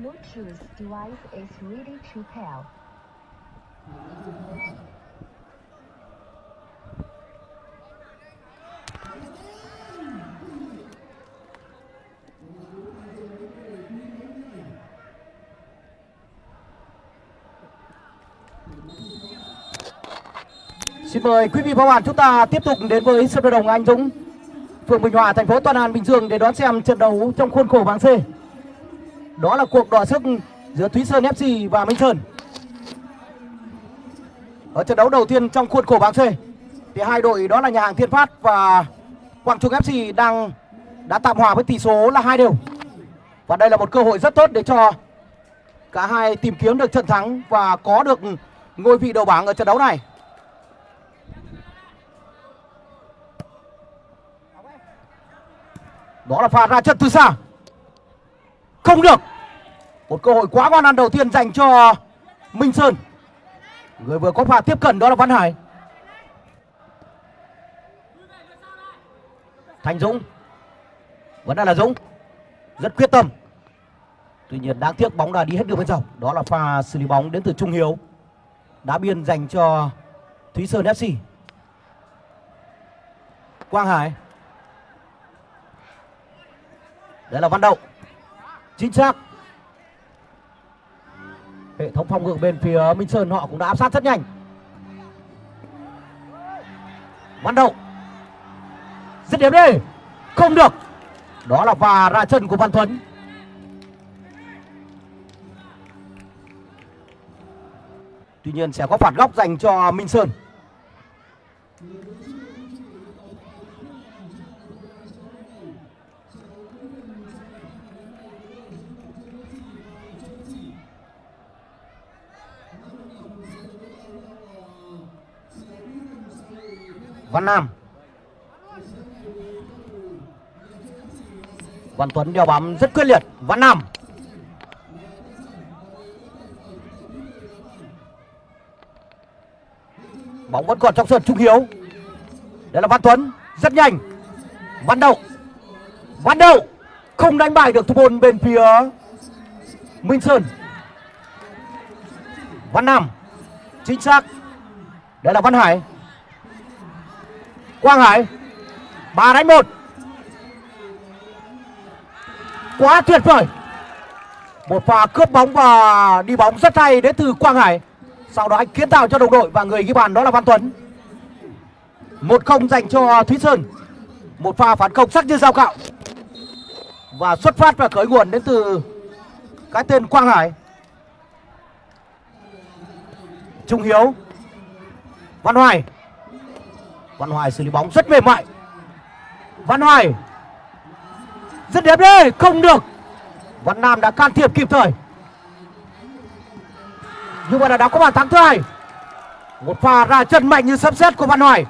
Bluetooth device is ready to pair. Xin mời quý vị và các bạn chúng ta tiếp tục đến với sân vận động Anh Dũng, phường Bình Hòa, thành phố Toàn An, Bình Dương để đón xem trận đấu trong khuôn khổ bảng C. Đó là cuộc đọ sức giữa Thúy Sơn FC và Minh Sơn. Ở trận đấu đầu tiên trong khuôn khổ bảng C, thì hai đội đó là nhà hàng Thiên Phát và Quảng Trung FC đang, đã tạm hòa với tỷ số là hai đều. Và đây là một cơ hội rất tốt để cho cả hai tìm kiếm được trận thắng và có được ngôi vị đầu bảng ở trận đấu này. Đó là pha ra chân từ xa Không được một cơ hội quá ngon ăn đầu tiên dành cho Minh Sơn. Người vừa có pha tiếp cận đó là Văn Hải. Thành Dũng. Vẫn đang là Dũng. Rất quyết tâm. Tuy nhiên đáng tiếc bóng đã đi hết đường bên trong Đó là pha xử lý bóng đến từ Trung Hiếu. Đá biên dành cho Thúy Sơn FC Quang Hải. Đây là Văn Đậu. Chính xác. Hệ thống phòng ngự bên phía Minh Sơn, họ cũng đã áp sát rất nhanh. Văn Đậu Dứt điểm đi, Không được. Đó là pha ra chân của Văn Tuấn Tuy nhiên sẽ có phạt góc dành cho Minh Sơn. Văn Nam. Văn Tuấn đeo bám rất quyết liệt. Văn Nam. Bóng vẫn còn trong sân Trung Hiếu. Đây là Văn Tuấn. Rất nhanh. Văn Đậu. Văn Đậu. Không đánh bại được thủ môn bên phía Minh Sơn. Văn Nam. Chính xác. Đây là Văn Hải. Quang Hải, ba đánh một. Quá tuyệt vời. Một pha cướp bóng và đi bóng rất hay đến từ Quang Hải. Sau đó anh kiến tạo cho đồng đội và người ghi bàn đó là Văn Tuấn. Một không dành cho Thúy Sơn. Một pha phản công sắc như dao cạo. Và xuất phát và khởi nguồn đến từ Cái tên Quang Hải. Trung Hiếu, Văn Hoài. Văn Hoài xử lý bóng rất mềm mại. Văn Hoài. Rất đẹp đấy, Không được. Văn Nam đã can thiệp kịp thời. Nhưng mà đã có bàn thắng thứ hai. Một pha ra chân mạnh như sấm sét của Văn Hoài.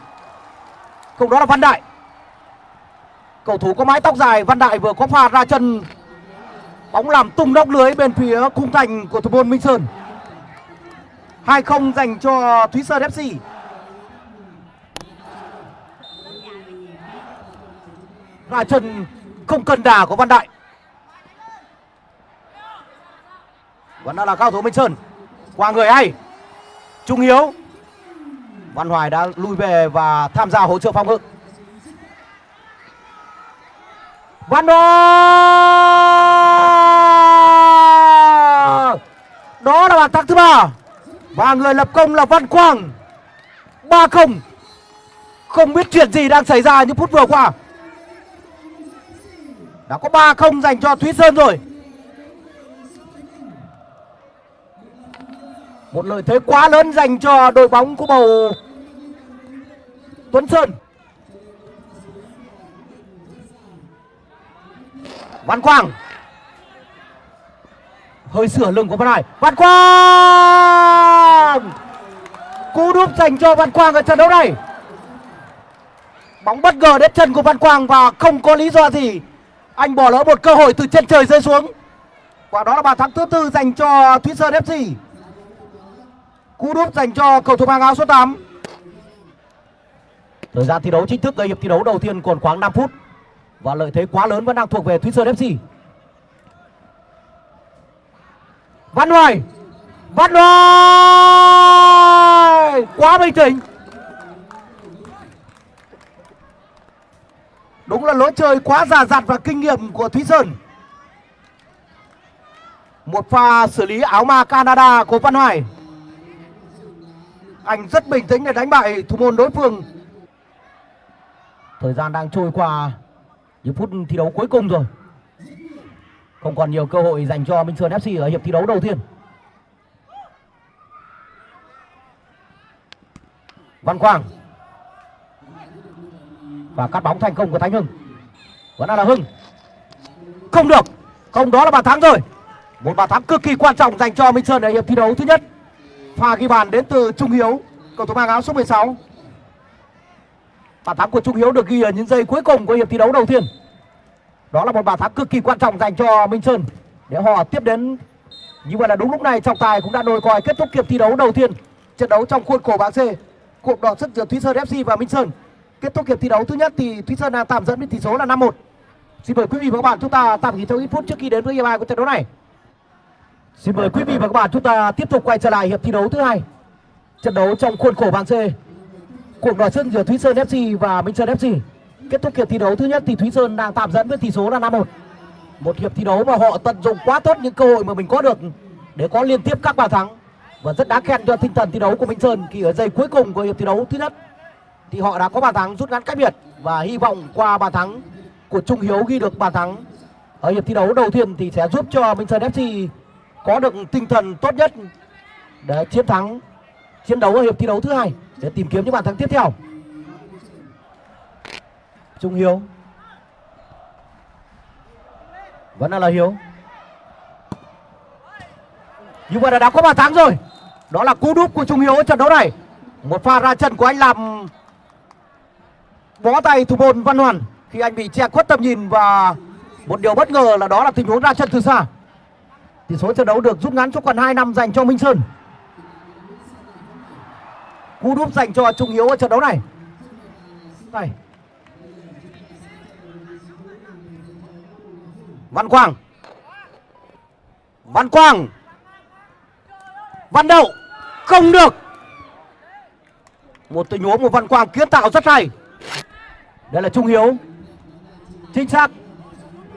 Cầu đó là Văn Đại. Cầu thủ có mái tóc dài, Văn Đại vừa có pha ra chân. Bóng làm tung nóc lưới bên phía khung thành của thủ môn Minh Sơn. 2-0 dành cho Thúy Sơn FC là chân không cần đà của Văn Đại. Vẫn đang là cao thủ Minh Sơn. Qua người hay. Trung Hiếu. Văn Hoài đã lui về và tham gia hỗ trợ phòng ngự Văn Hoài! Đó là bàn thắng thứ ba. Và người lập công là Văn Quang. 3-0 Không biết chuyện gì đang xảy ra những phút vừa qua đã có 3-0 dành cho Thúy Sơn rồi. Một lợi thế quá lớn dành cho đội bóng của bầu Tuấn Sơn. Văn Quang. Hơi sửa lưng của Văn Hải. Văn Quang! Cú đúp dành cho Văn Quang ở trận đấu này. Bóng bất ngờ đến chân của Văn Quang và không có lý do gì anh bỏ lỡ một cơ hội từ trên trời rơi xuống. Quả đó là bàn thắng thứ tư dành cho Thúy Sơn FC Cú đúp dành cho cầu thủ mang áo số 8 Thời gian thi đấu chính thức gây hiệp thi đấu đầu tiên còn khoảng 5 phút. Và lợi thế quá lớn vẫn đang thuộc về Thúy Sơn FC. Văn Hoài! Văn Hoài! Quá bình tĩnh! Đúng là lối chơi quá già dặn và kinh nghiệm của Thúy Sơn. Một pha xử lý áo ma Canada của Văn Hoài. Anh rất bình tĩnh để đánh bại thủ môn đối phương. Thời gian đang trôi qua, những phút thi đấu cuối cùng rồi. Không còn nhiều cơ hội dành cho Minh Sơn FC ở hiệp thi đấu đầu tiên. Văn Quang và cắt bóng thành công của thái Hưng. Vẫn là là Hưng. Không được. Không, đó là bàn thắng rồi. Một bàn thắng cực kỳ quan trọng dành cho Minh Sơn ở hiệp thi đấu thứ nhất. Pha ghi bàn đến từ Trung Hiếu, cầu thủ mang áo số 16 bàn thắng của Trung Hiếu được ghi ở những giây cuối cùng của hiệp thi đấu đầu tiên. Đó là một bàn thắng cực kỳ quan trọng dành cho Minh Sơn. Để họ tiếp đến như vậy là đúng lúc này, trọng tài cũng đã đôi còi kết thúc hiệp thi đấu đầu tiên. Trận đấu trong khuôn khổ bảng C, cuộc đọ sức giữa Thúy Sơn FC và Minh Sơn. Kết thúc hiệp thi đấu thứ nhất thì Thúy Sơn đang tạm dẫn với tỷ số là 5-1. Xin mời quý vị và các bạn chúng ta tạm nghỉ trong ít phút trước khi đến với hiệp hai của trận đấu này. Xin mời quý vị và các bạn chúng ta tiếp tục quay trở lại hiệp thi đấu thứ hai. Trận đấu trong khuôn khổ bảng C. Cuộc đọ sức giữa Thúy Sơn FC và Minh Sơn FC. Kết thúc hiệp thi đấu thứ nhất thì Thúy Sơn đang tạm dẫn với tỷ số là 5-1. Một hiệp thi đấu mà họ tận dụng quá tốt những cơ hội mà mình có được để có liên tiếp các bàn thắng và rất đáng khen cho tinh thần thi đấu của Minh Sơn khi ở giây cuối cùng của hiệp thi đấu thứ nhất thì họ đã có bàn thắng rút ngắn cách biệt và hy vọng qua bàn thắng của Trung Hiếu ghi được bàn thắng. Ở hiệp thi đấu đầu tiên thì sẽ giúp cho Minh Sơn FC có được tinh thần tốt nhất để chiến thắng, chiến đấu ở hiệp thi đấu thứ hai để tìm kiếm những bàn thắng tiếp theo. Trung Hiếu. Vẫn là Hiếu. Như vậy là đã có bàn thắng rồi. Đó là cú đúp của Trung Hiếu ở trận đấu này. Một pha ra trận của anh làm bó tay thủ môn Văn Hoàn. Khi anh bị che khuất tầm nhìn và một điều bất ngờ là đó là tình huống ra chân từ xa. Tỷ số trận đấu được rút ngắn cho còn 2 năm dành cho Minh Sơn. Cú đúp dành cho Trung Hiếu ở trận đấu này. Đây. Văn Quang. Văn Quang. Văn Đậu. Không được. Một tình huống của Văn Quang kiến tạo rất hay. Đây là Trung Hiếu. Chính xác.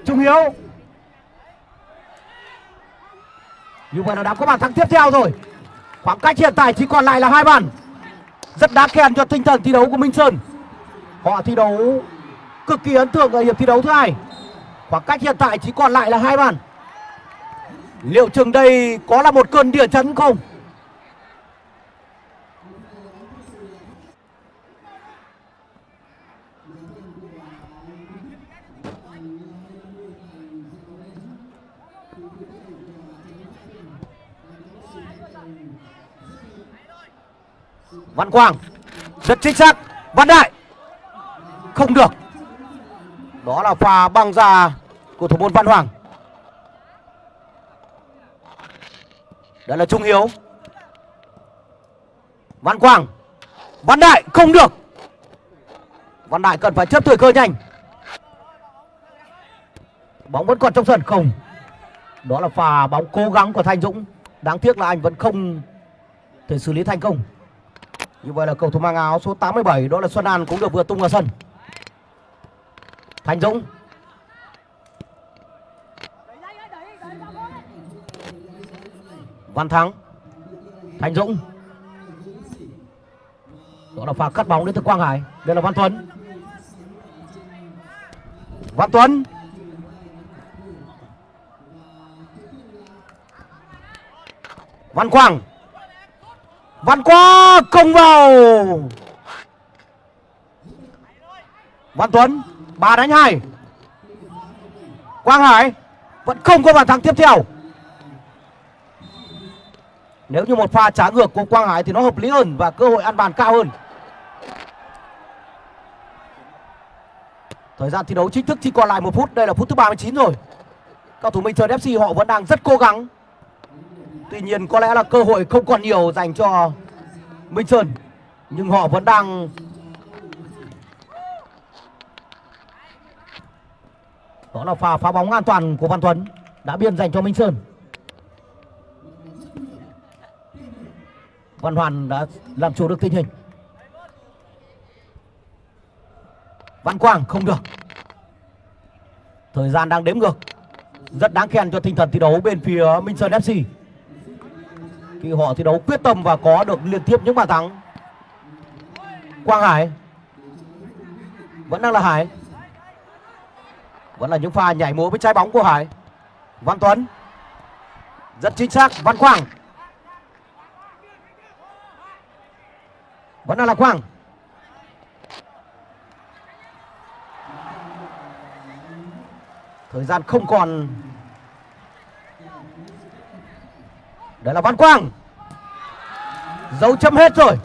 Trung Hiếu. Như vậy là đã có bàn thắng tiếp theo rồi. Khoảng cách hiện tại chỉ còn lại là hai bàn. Rất đáng khen cho tinh thần thi đấu của Minh Sơn. Họ thi đấu cực kỳ ấn tượng ở hiệp thi đấu thứ hai. Khoảng cách hiện tại chỉ còn lại là hai bàn. Liệu chừng đây có là một cơn địa chấn không? Văn Quang. Rất chính xác. Văn Đại. Không được. Đó là pha băng ra của thủ môn Văn Hoàng. Đó là Trung Hiếu. Văn Quang. Văn Đại, không được. Văn Đại cần phải chấp thời cơ nhanh. Bóng vẫn còn trong sân, không. Đó là pha bóng cố gắng của Thanh Dũng. Đáng tiếc là anh vẫn không thể xử lý thành công. Như vậy là cầu thủ mang áo số 87 Đó là Xuân An cũng được vừa tung vào sân. Thành Dũng. Văn Thắng. Thành Dũng. Đó là pha cắt bóng đến từ Quang Hải. Đây là Văn Tuấn Văn Tuấn Văn Quang. Văn Quá công vào Văn Tuấn ba đánh hai Quang Hải vẫn không có bàn thắng tiếp theo nếu như một pha trả ngược của Quang Hải thì nó hợp lý hơn và cơ hội ăn bàn cao hơn. Thời gian thi đấu chính thức chỉ còn lại một phút, đây là phút thứ 39 rồi. Cầu thủ Minh Sơn FC họ vẫn đang rất cố gắng. Tuy nhiên có lẽ là cơ hội không còn nhiều dành cho Minh Sơn, Nhưng họ vẫn đang Đó là pha phá bóng an toàn của Văn Tuấn Đã biên dành cho Minh Sơn. Văn Hoàn đã làm chủ được tình hình. Văn Quang không được. Thời gian đang đếm ngược. Rất đáng khen cho tinh thần thi đấu bên phía Minh Sơn FC Khi họ thi đấu quyết tâm và có được liên tiếp những bàn thắng. Quang Hải. Vẫn đang là Hải. Vẫn là những pha nhảy múa với trái bóng của Hải. Văn Tuấn. Rất chính xác, Văn Quang. Vẫn đang là Quang. Thời gian không còn. Đấy là Văn Quang. Dấu chấm hết rồi.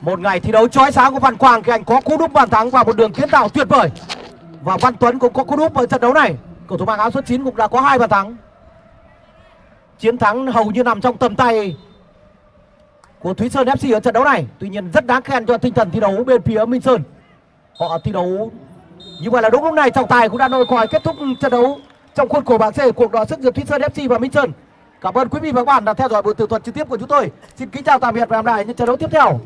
Một ngày thi đấu chói sáng của Văn Quang Khi anh có cú đúp bàn thắng và một đường kiến tạo tuyệt vời. Và Văn Tuấn cũng có cú đúp ở trận đấu này. Cầu thủ mang áo số 9 cũng đã có hai bàn thắng. Chiến thắng hầu như nằm trong tầm tay của Thúy Sơn FC ở trận đấu này. Tuy nhiên rất đáng khen cho tinh thần thi đấu bên phía Minh Sơn. Họ thi đấu như vậy là đúng lúc này, trọng tài cũng đã nổi còi kết thúc trận đấu trong khuôn khổ bảng C cuộc đọ sức giữa Thúy Sơn FC và Minh Sơn. Cảm ơn quý vị và các bạn đã theo dõi buổi tường thuật trực tiếp của chúng tôi. Xin kính chào tạm biệt và hẹn gặp lại những trận đấu tiếp theo.